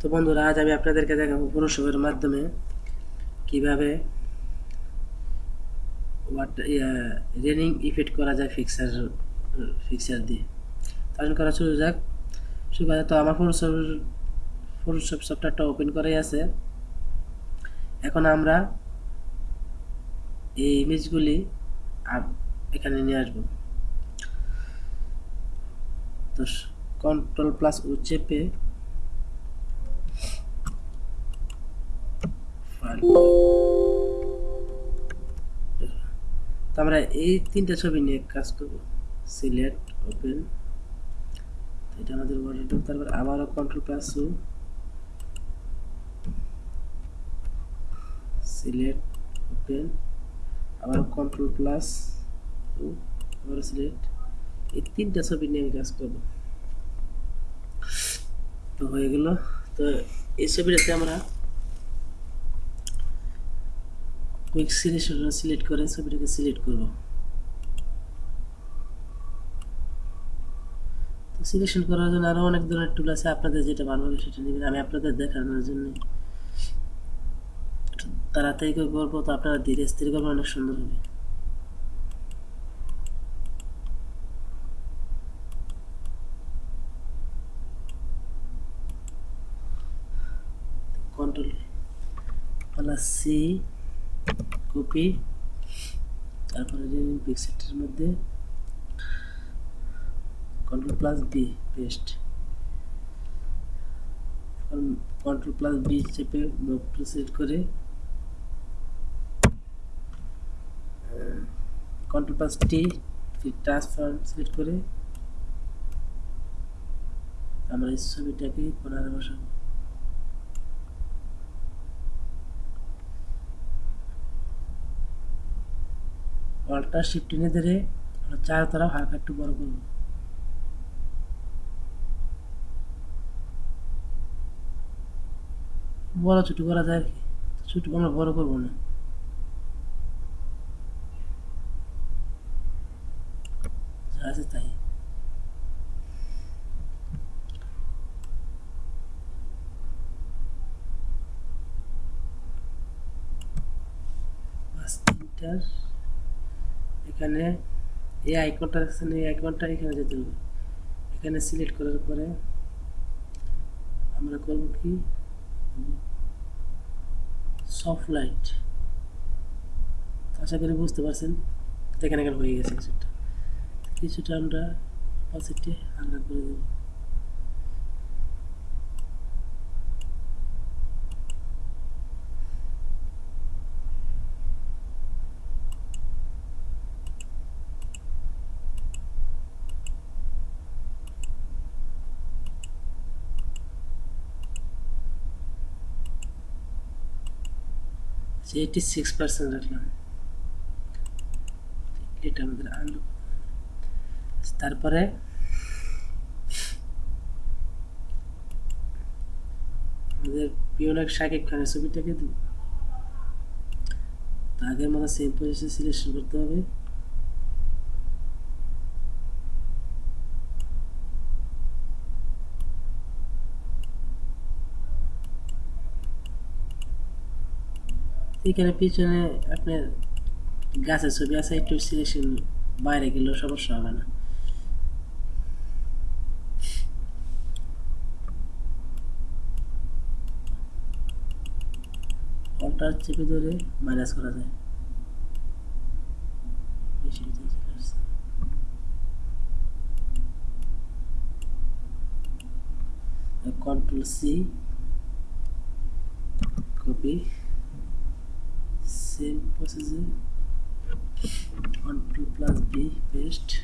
তো বন্ধুরা, আজ আমি আপনাদেরকে দেখাবো ফটোশপের মাধ্যমে কীভাবে রেনিং ইফেক্ট করা যায় ফিক্সার ফিক্সার দিয়ে। তাহলে করা শুরু যাক। শুরু করা তো আমার ফটোশপ ফটোশপ সফটওয়্যারটা ওপেন করাই আছে। এখন আমরা এই ইমেজগুলি এখানে নিয়ে আসব। তো কন্ট্রোল প্লাস তো আমরা এই তিনটা ছবি নিয়ে কাজ করব। Select open. এটা আমাদের বর্ডার তারপর আবারও কন্ট্রোল প্লাস সিলেক্ট ওপেন। আবার কন্ট্রোল প্লাস আবার সিলেক্ট এই তিনটা ছবি নিয়ে আমি কাজ করব। তো হয়ে গেল। তো এই ছবিটাতে আমরা কুইক সিলেকশন সিলেক্ট করে ছবিটাকে সিলেক্ট করব। তো সিলেকশন করার জন্য আরও অনেক ধরনের টুল আছে, আপনাদের যেটা ভালো হবে সেটা নেবেন। আমি আপনাদের দেখানোর জন্য তাড়াতাড়ি করে করব, তো আপনারা ধীরে স্থির করবেন, অনেক সুন্দর হবে। কন্ট্রোল প্লাস সি কপি তারপরে পিক্সেটের মধ্যে কন্ট্রোল প্লাস বি পেস্ট এখন কন্ট্রোল প্লাস বি চেপে মুভ টু সিলেক্ট করে control plus T transform select করে আমরা এই ছবিটাকে কোনারে বসাবো। অল্টার শিফট টেনে ধরে চার তারা হালকা একটু বড় করব। বড় ছোট করা যায় কি। ছোট আমরা বড় করব না। আছে তাই। তিনটার এখানে এই আইকনটা দেখছেন এই আইকনটা এখানে যেতে হবে। এখানে সিলেক্ট করার পরে আমরা করব কি? সফট লাইট আশা করি বুঝতে পারছেন, দেখেন এখানে হয়ে গেছে কিছুটা। কিছুটা আমরা অপাসিটি হালকা করে দেব। এইটি সিক্স পার্সেন্ট রাখলাম এটা আমাদের আনলক তারপরে আমাদের পিওনাক শাকিব খানের ছবিটাকে আগের মতো সেম পজিশন সিলেকশন করতে হবে। এখানে পিছনে আপনার গাছের ছবি আছে, একটু সিলেকশন বাইরে গেলেও সমস্যা হবে না। ফলটা চেপে ধরে মাইনাস করা যায়। Control C copy same procedure control plus b paste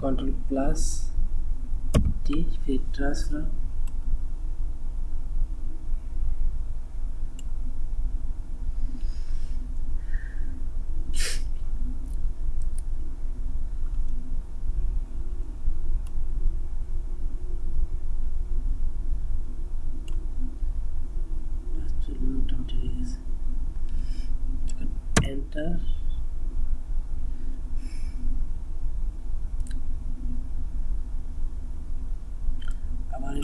control plus t feed transfer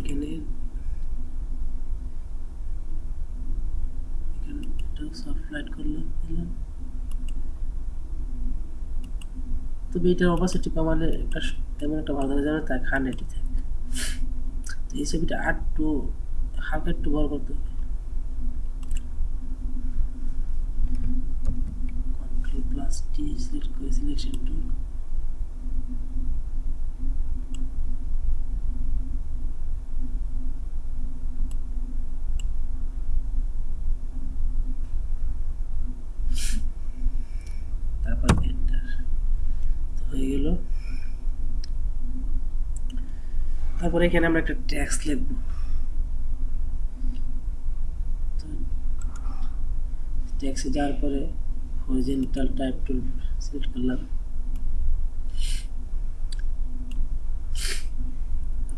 এখানে এখানে এটা দিলাম। তবে এটার অপাসিটি কমালে একটা তেমন একটা ভালো যাবে তাই হান্ড্রেডই থাকে। তো এই ছবিটা আর একটু, হালকা একটু বড় করতে হবে। প্লাস টি সিলেক্ট করে সিলেকশন টুল তারপর এন্টার তো হয়ে গেল তারপরে এখানে আমরা একটা ট্যাক্স লিখব তো ট্যাক্সে যাওয়ার পরে হরিজেন্টাল টাইপ টুল সিলেক্ট করলাম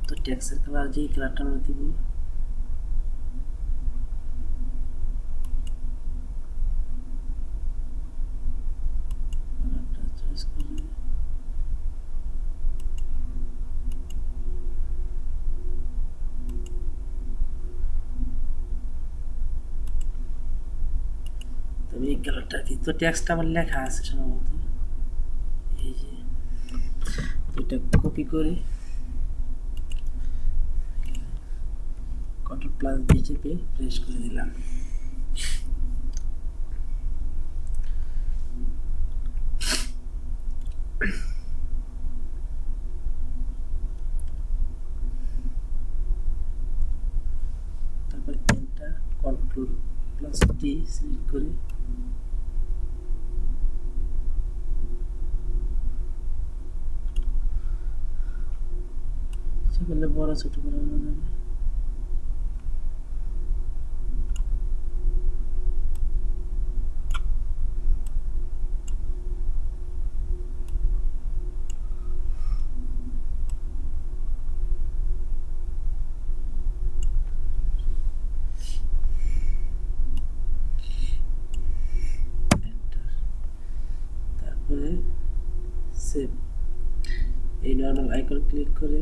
তো ট্যাক্সের কালার যেই কালারটা আমরা দিব কালারটা চয়েস করে তবে এই কালারটা কি? তো টেক্সটটা আমার লেখা আছে সম্ভবত। এই যে, এটা কপি করে। কন্ট্রোল প্লাস দিয়ে চেপে প্রেস করে দিলাম। তারপর কন্ট্রোল প্লাস টি সিলেক্ট করে সেগুলো বড় ছোট বানানো যাবে Enter. তারপরে সেভ এই নর্মাল আইকন ক্লিক করে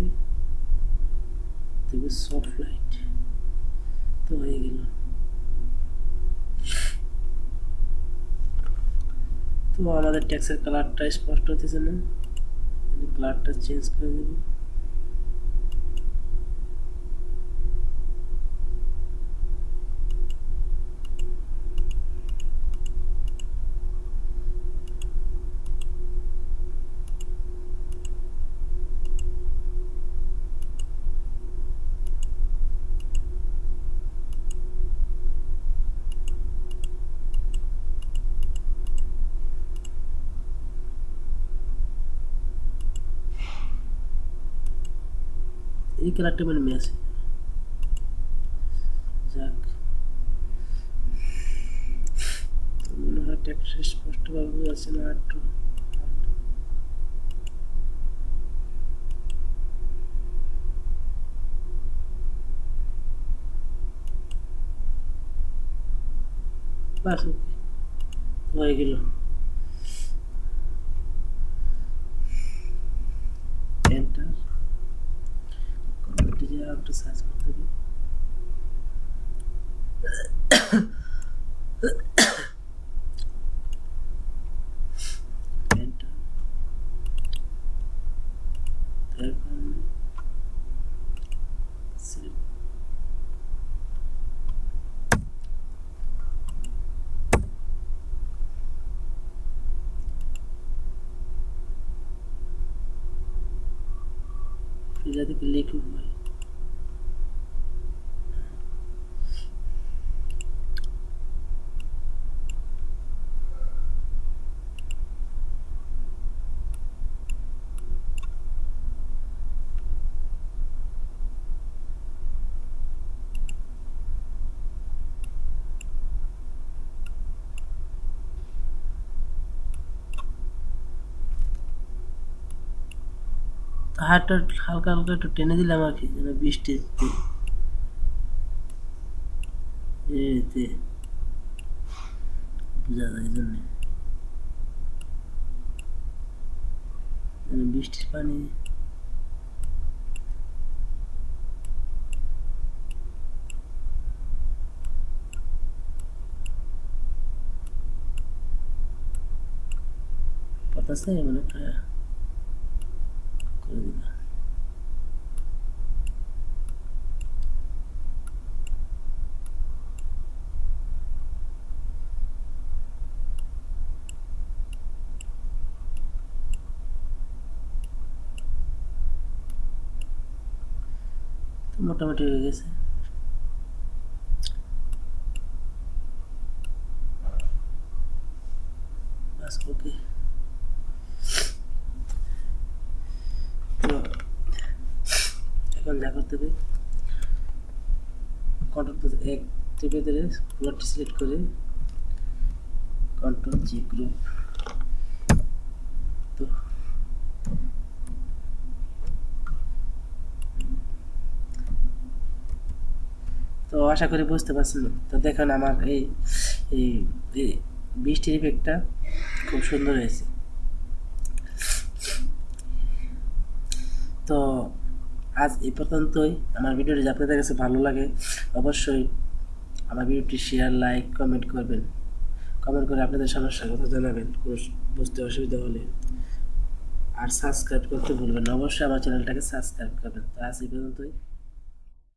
দেখবে সফট লাইট তো হয়ে গেল। তো আমাদের ট্যাক্সের কালারটা স্পষ্ট হতেছে না। কালারটা চেঞ্জ করে দেব। কালারটা মানে ম্যাচ যাক স্পষ্টভাবে হয়ে গেল এন্টার কমেন্টে যে একটু সার্চ করতে হবে এন্টার তারপর select फिर থেকে লিখব হাতটা হালকা হালকা একটু টেনে দিলাম আর কি, যেন বৃষ্টি এতে যায় জন্যে। বৃষ্টির পানি। পাতাস মানে একটা মোটামুটি হয়ে গেছে। বাস ওকে তো, এখন যা করতে হবে। কন্ট্রোল এক টিপে ধরে সিলেক্ট করে কন্ট্রোল জি গ্রুপ তো আশা করি বুঝতে পারছেন। তো দেখেন আমার এই এই বৃষ্টির ইফেক্টটা খুব সুন্দর হয়েছে। তো আজ এই পর্যন্তই। আমার ভিডিওটি আপনাদের কাছে ভালো লাগে, অবশ্যই আমার ভিডিওটি শেয়ার লাইক কমেন্ট করবেন। কমেন্ট করে আপনাদের সমস্যার কথা জানাবেন। কোনো বুঝতে অসুবিধা হলে। আর সাবস্ক্রাইব করতে ভুলবেন অবশ্যই আমার চ্যানেলটাকে সাবস্ক্রাইব করবেন। তো আজ এই পর্যন্তই।